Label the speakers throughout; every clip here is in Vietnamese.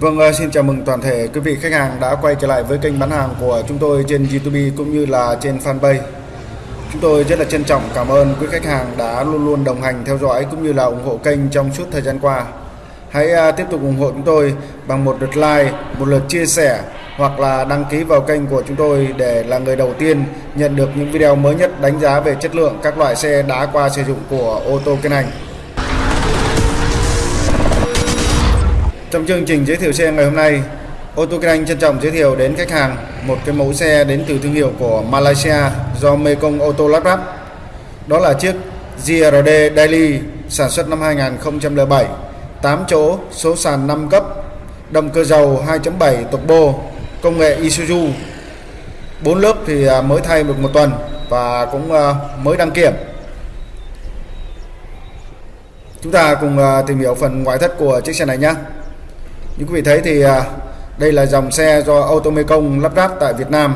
Speaker 1: Vâng, à, xin chào mừng toàn thể quý vị khách hàng đã quay trở lại với kênh bán hàng của chúng tôi trên YouTube cũng như là trên fanpage. Chúng tôi rất là trân trọng cảm ơn quý khách hàng đã luôn luôn đồng hành theo dõi cũng như là ủng hộ kênh trong suốt thời gian qua. Hãy à, tiếp tục ủng hộ chúng tôi bằng một lượt like, một lượt chia sẻ hoặc là đăng ký vào kênh của chúng tôi để là người đầu tiên nhận được những video mới nhất đánh giá về chất lượng các loại xe đã qua sử dụng của ô tô Kiên Anh. Trong chương trình giới thiệu xe ngày hôm nay, ô tô Kinh Anh trân trọng giới thiệu đến khách hàng một cái mẫu xe đến từ thương hiệu của Malaysia do Mekong Auto lắp ráp. Đó là chiếc GRD Daily sản xuất năm 2007, 8 chỗ, số sàn 5 cấp, động cơ dầu 2.7 turbo, công nghệ Isuzu. 4 lớp thì à, mới thay được một tuần và cũng à, mới đăng kiểm. Chúng ta cùng à, tìm hiểu phần ngoại thất của chiếc xe này nhé. Như quý vị thấy thì à, đây là dòng xe do Automecong lắp ráp tại Việt Nam.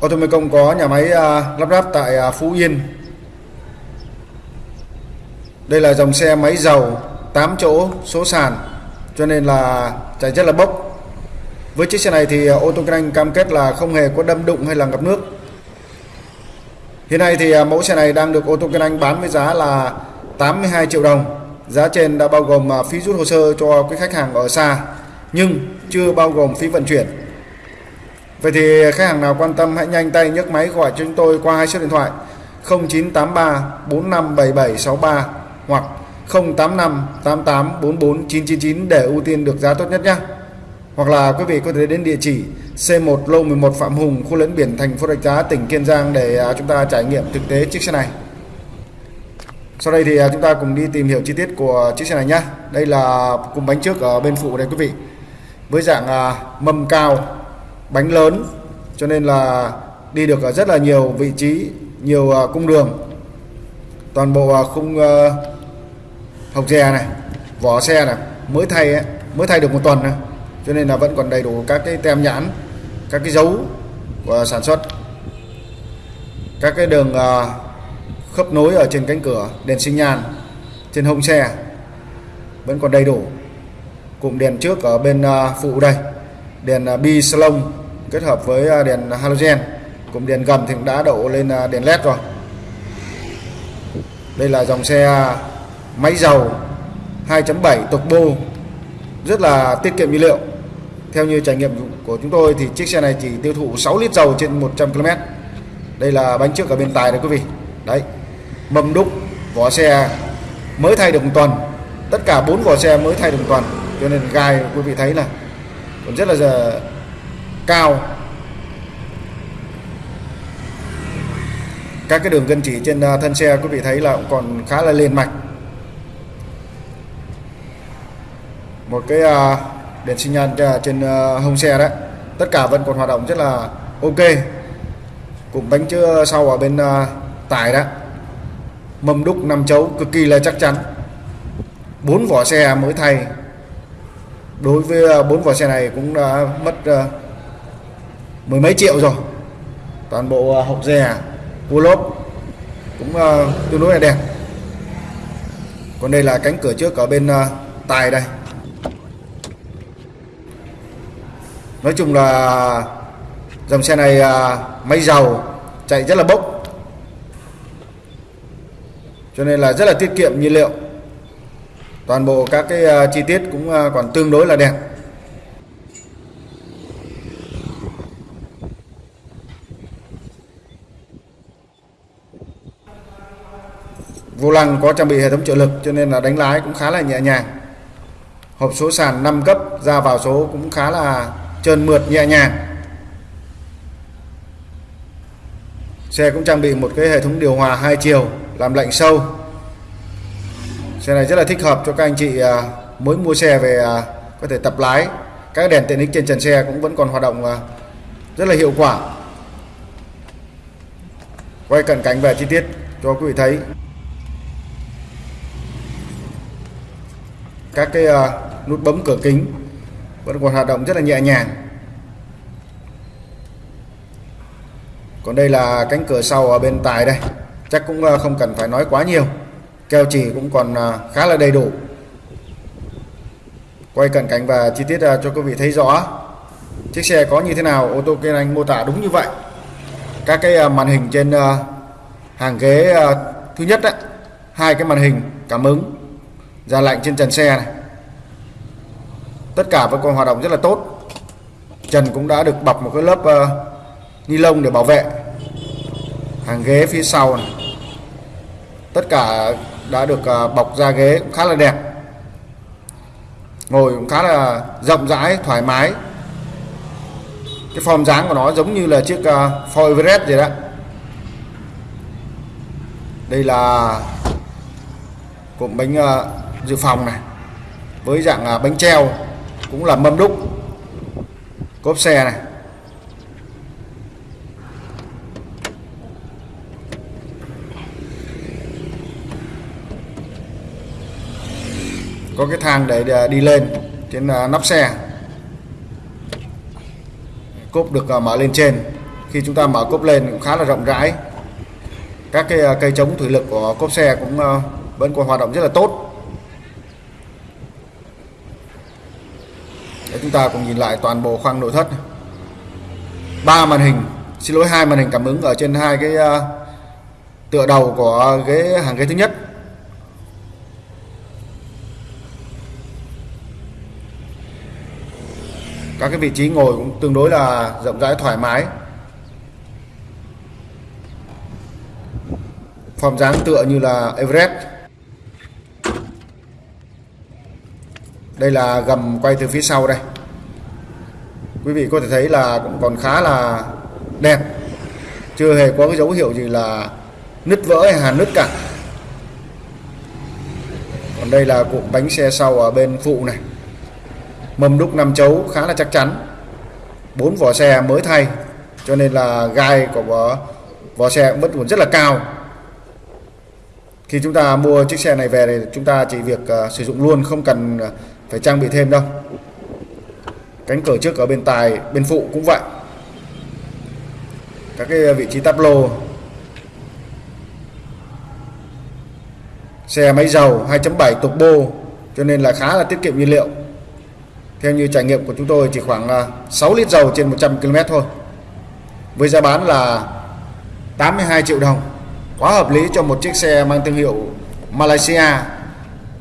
Speaker 1: Automecong có nhà máy à, lắp ráp tại à, Phú Yên. Đây là dòng xe máy dầu 8 chỗ số sàn, cho nên là chạy rất là bốc. Với chiếc xe này thì ô tô Anh cam kết là không hề có đâm đụng hay là ngập nước. Hiện nay thì mẫu xe này đang được ô tô Anh bán với giá là 82 triệu đồng. Giá trên đã bao gồm à, phí rút hồ sơ cho cái khách hàng ở xa nhưng chưa bao gồm phí vận chuyển. Vậy thì khách hàng nào quan tâm hãy nhanh tay nhấc máy gọi cho chúng tôi qua hai số điện thoại 0983 457763 hoặc 085 88 44 999 để ưu tiên được giá tốt nhất nhé. Hoặc là quý vị có thể đến địa chỉ C1 Lô 11 Phạm Hùng, khu lấn biển thành phố Rạch Giá, tỉnh Kiên Giang để à, chúng ta trải nghiệm thực tế chiếc xe này. Sau đây thì à, chúng ta cùng đi tìm hiểu chi tiết của chiếc xe này nhé. Đây là cùng bánh trước ở bên phụ đây quý vị. Với dạng à, mâm cao, bánh lớn cho nên là đi được à, rất là nhiều vị trí, nhiều cung đường. Toàn bộ khung hộc dè này, vỏ xe này mới thay ấy, mới thay được một tuần này. Cho nên là vẫn còn đầy đủ các cái tem nhãn, các cái dấu của sản xuất. Các cái đường khớp nối ở trên cánh cửa đèn sinh nhan, trên hông xe, vẫn còn đầy đủ. Cụm đèn trước ở bên à, phụ đây, đèn à, bi salon kết hợp với à, đèn halogen. Cụm đèn gầm thì cũng đã đổ lên đèn led rồi. Đây là dòng xe máy dầu 2.7 turbo rất là tiết kiệm nhiên liệu. Theo như trải nghiệm của chúng tôi thì chiếc xe này chỉ tiêu thụ 6 lít dầu trên 100 km đây là bánh trước ở bên tài đấy quý vị. Đấy mâm đúc, vỏ xe mới thay được một tuần. Tất cả bốn vỏ xe mới thay được một tuần, cho nên gai quý vị thấy là còn rất là giờ cao. Các cái đường gân chỉ trên à, thân xe quý vị thấy là cũng còn khá là liền mạch. Một cái à, đèn xi nhan à, trên hông xe đấy, tất cả vẫn còn hoạt động rất là ok. Cụm bánh chưa sau ở bên tải đó mâm đúc nằm chấu cực kỳ là chắc chắn. Bốn vỏ xe mới thay. Đối với ờ, bốn vỏ xe này cũng đã mất ờ, mười mấy triệu rồi. Toàn bộ ờ, hộp rè, dè cua lốp cũng tương đối là đẹp. Còn đây là cánh cửa trước ở bên tài đây. Nói chung là dòng xe này máy dầu chạy rất là bốc cho nên là rất là tiết kiệm nhiên liệu. Toàn bộ các cái à, chi tiết cũng à, còn tương đối là đẹp. Vô lăng có trang bị hệ thống trợ lực cho nên là đánh lái cũng khá là nhẹ nhàng. Hộp số sàn 5 cấp ra vào số cũng khá là trơn mượt, nhẹ nhàng. Xe cũng trang bị một cái hệ thống điều hòa hai chiều làm lạnh sâu. Xe này rất là thích hợp cho các anh chị à, mới mua xe về à, có thể tập lái. Các đèn tiện ích trên trần xe cũng vẫn còn hoạt động à, rất là hiệu quả. Quay cận cảnh về chi tiết cho quý vị thấy. Các cái nút bấm cửa kính vẫn còn hoạt động rất là nhẹ nhàng. Còn đây là cánh cửa sau ở bên tài đây chắc cũng ờ, không cần phải nói quá nhiều. Keo chỉ cũng còn ờ, khá là đầy đủ. Quay cận cảnh và chi tiết ờ, cho quý vị thấy rõ. Chiếc xe có như thế nào ô tô kiên anh mô tả đúng như vậy. Các cái màn hình trên hàng ghế thứ nhất đấy hai cái màn hình cảm ứng ra lạnh trên trần xe này. Tất cả vẫn còn hoạt động rất là tốt. Trần cũng đã được bọc một cái lớp uh, ni lông để bảo vệ hàng ghế phía sau này. Tất cả đã được à, bọc da ghế cũng khá là đẹp. Ngồi cũng khá là rộng rãi thoải mái. Cái form dáng của nó giống như là chiếc uh, Ford Everest vậy đó. Đây là cụm bánh uh, dự phòng này với dạng uh, bánh treo cũng là mâm đúc. Cốp xe này. Có cái thang để à, đi lên trên à, nắp xe. Cốp được à, mở lên trên. Khi chúng ta mở cốp lên cũng khá là rộng rãi. Các cái cây chống thủy lực của cốp xe cũng vẫn còn hoạt động rất là tốt. Để chúng ta cùng nhìn lại toàn bộ khoang nội thất. Ba màn hình, xin lỗi, hai màn hình cảm ứng ở trên hai cái tựa đầu của ghế, hàng ghế thứ nhất. Các cái vị trí ngồi cũng tương đối là rộng rãi, thoải mái. Form dáng tựa như là Everest. Đây là gầm quay từ phía sau đây. Quý vị có thể thấy là cũng còn khá là đẹp. Chưa hề có cái dấu hiệu gì là nứt vỡ hay hàn nứt cả. Còn đây là cụm bánh xe sau ở bên phụ này mâm đúc năm chấu khá là chắc chắn. Bốn vỏ xe mới thay cho nên là gai của vỏ, vỏ xe vẫn còn rất là cao. Khi chúng ta mua chiếc xe này về thì chúng ta chỉ việc uh, sử dụng luôn không cần ờ, phải trang bị thêm đâu. Cánh cửa trước ở bên tài bên phụ cũng vậy. Các cái ờ, vị trí táp lô. Xe máy dầu 2.7 turbo cho nên là khá là tiết kiệm nhiên liệu theo như trải nghiệm của chúng tôi, chỉ khoảng à, 6 lít dầu trên 100 km thôi. Với giá bán là 82 triệu đồng. Quá hợp lý cho một chiếc xe mang thương hiệu Malaysia.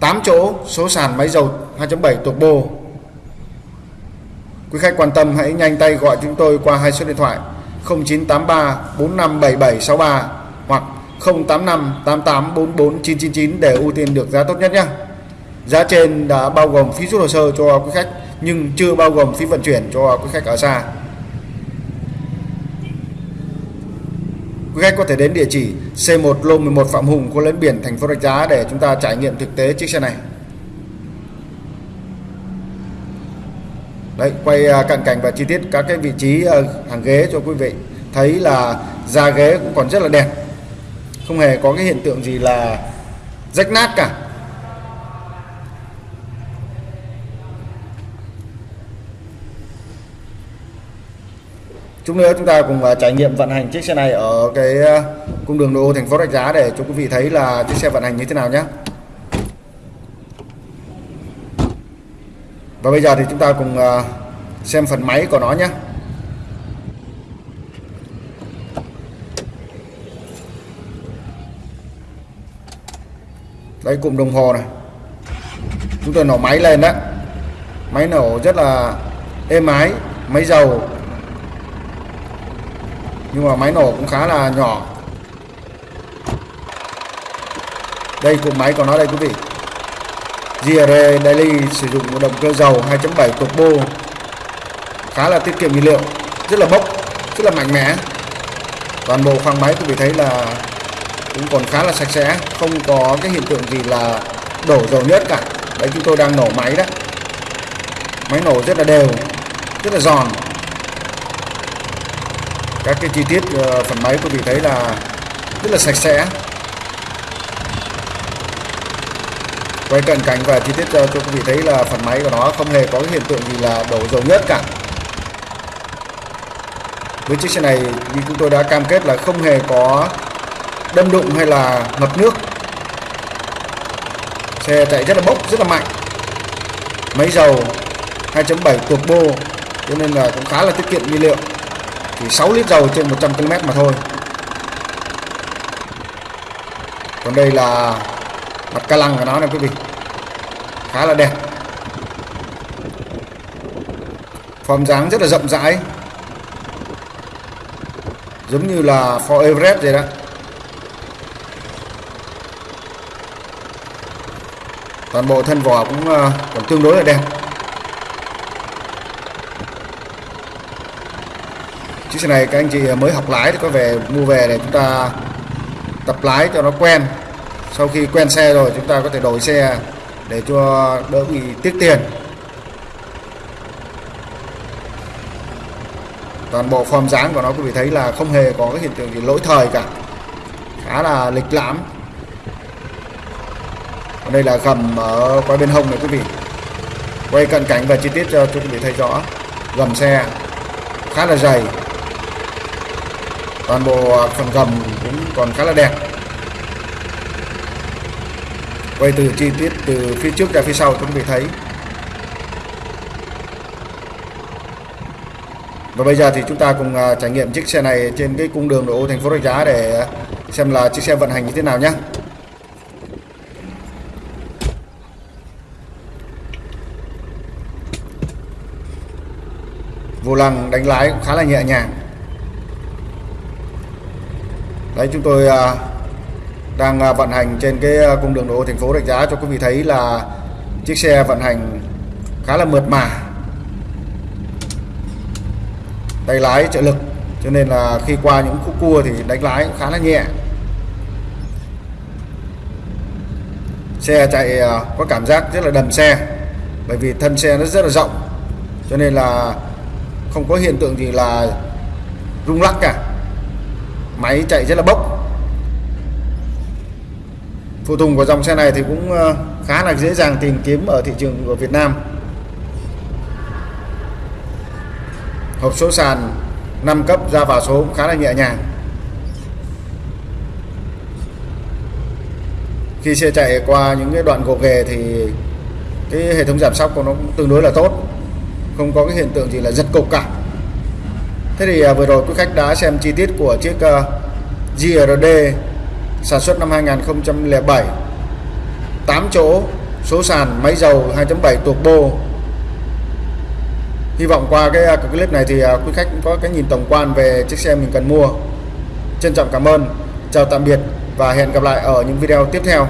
Speaker 1: 8 chỗ, số sàn máy dầu 2.7 turbo quý khách quan tâm hãy nhanh tay gọi chúng tôi qua hai số điện thoại 0983 457763 hoặc 085 999 để ưu tiên được giá tốt nhất nhé. Giá trên đã bao gồm phí rút hồ sơ cho quý khách nhưng chưa bao gồm phí vận chuyển cho quý khách ở xa Quý khách có thể đến địa chỉ C1 Lô 11 Phạm Hùng, Cô lấn biển, thành phố Rạch Giá để chúng ta trải nghiệm thực tế chiếc xe này. Đấy, quay à, cận cảnh và chi tiết các cái vị trí à, hàng ghế cho quý vị thấy là da ghế cũng còn rất là đẹp, không hề có cái hiện tượng gì là rách nát cả. Chút nữa chúng ta cùng à, trải nghiệm vận hành chiếc xe này ở cái à, cung đường nội ô thành phố Rạch Giá để cho quý vị thấy là chiếc xe vận hành như thế nào nhé. Và bây giờ thì chúng ta cùng à, xem phần máy của nó nhé. Đây, cụm đồng hồ này. Chúng tôi nổ máy lên đó máy nổ rất là êm ái, máy dầu nhưng mà máy nổ cũng khá là nhỏ. Đây, cụm máy của nó đây, quý vị. GR Daily sử dụng một động cơ dầu 2.7 turbo khá là tiết kiệm nhiên liệu, rất là bốc, rất là mạnh mẽ. Toàn bộ khoang máy, quý vị thấy là cũng còn khá là sạch sẽ, không có cái hiện tượng gì là đổ dầu nhất cả. Đấy, chúng tôi đang nổ máy đó. Máy nổ rất là đều, rất là giòn các cái chi tiết ờ, phần máy quý vị thấy là rất là sạch sẽ. Quay cận cảnh và chi tiết cho, cho quý vị thấy là phần máy của nó không hề có cái hiện tượng gì là đổ dầu nhất cả. Với chiếc xe này như chúng tôi đã cam kết là không hề có đâm đụng hay là ngập nước. Xe chạy rất là bốc rất là mạnh. Máy dầu 2.7 turbo cho nên là cũng khá là tiết kiệm nhiên liệu chỉ 6 lít dầu trên 100 km mà thôi. Còn đây là mặt ca lăng của nó này quý vị. Khá là đẹp. Form dáng rất là rộng rãi. Giống như là Ford Everest vậy đó. Toàn bộ thân vỏ cũng ờ, còn tương đối là đẹp. Chiếc xe này các anh chị mới học lái thì có về mua về để chúng ta tập lái cho nó quen. Sau khi quen xe rồi, chúng ta có thể đổi xe để cho đỡ bị tiếc tiền. Toàn bộ form dáng của nó quý vị thấy là không hề có cái hiện tượng gì lỗi thời cả. Khá là lịch lãm. Còn đây là gầm ở quay bên hông này quý vị. Quay cận cảnh và chi tiết cho quý vị thấy rõ. Gầm xe khá là dày toàn bộ à, phần gầm cũng còn khá là đẹp. Quay từ chi tiết từ phía trước ra phía sau cũng vị thấy. Và bây giờ thì chúng ta cùng à, trải nghiệm chiếc xe này trên cái cung đường nội ô thành phố Rạch Giá để xem là chiếc xe vận hành như thế nào nhé vô lăng đánh lái cũng khá là nhẹ nhàng đấy, chúng tôi à, đang à, vận hành trên cái à, cung đường nội ô thành phố Rạch Giá cho quý vị thấy là chiếc xe vận hành khá là mượt mà. Tay lái trợ lực, cho nên là khi qua những khúc cua thì đánh lái cũng khá là nhẹ. Xe chạy có cảm giác rất là đầm xe, bởi vì thân xe nó rất là rộng, cho nên là không có hiện tượng gì là rung lắc cả máy chạy rất là bốc. Phụ tùng của dòng xe này thì cũng ờ, khá là dễ dàng tìm kiếm ở thị trường của Việt Nam. Hộp số sàn 5 cấp ra vào số cũng khá là nhẹ nhàng. Khi xe chạy qua những cái đoạn gồ ghề thì cái hệ thống giảm sóc của nó cũng tương đối là tốt. Không có cái hiện tượng gì là giật cục cả thế thì à, vừa rồi quý khách đã xem chi tiết của chiếc à, uh, GRD sản xuất năm 2007 8 chỗ số sàn máy dầu 2.7 turbo hy vọng qua cái, à, cái clip này thì à, quý khách cũng có cái nhìn tổng quan về chiếc xe mình cần mua. Trân trọng cảm ơn chào tạm biệt và hẹn gặp lại ở những video tiếp theo.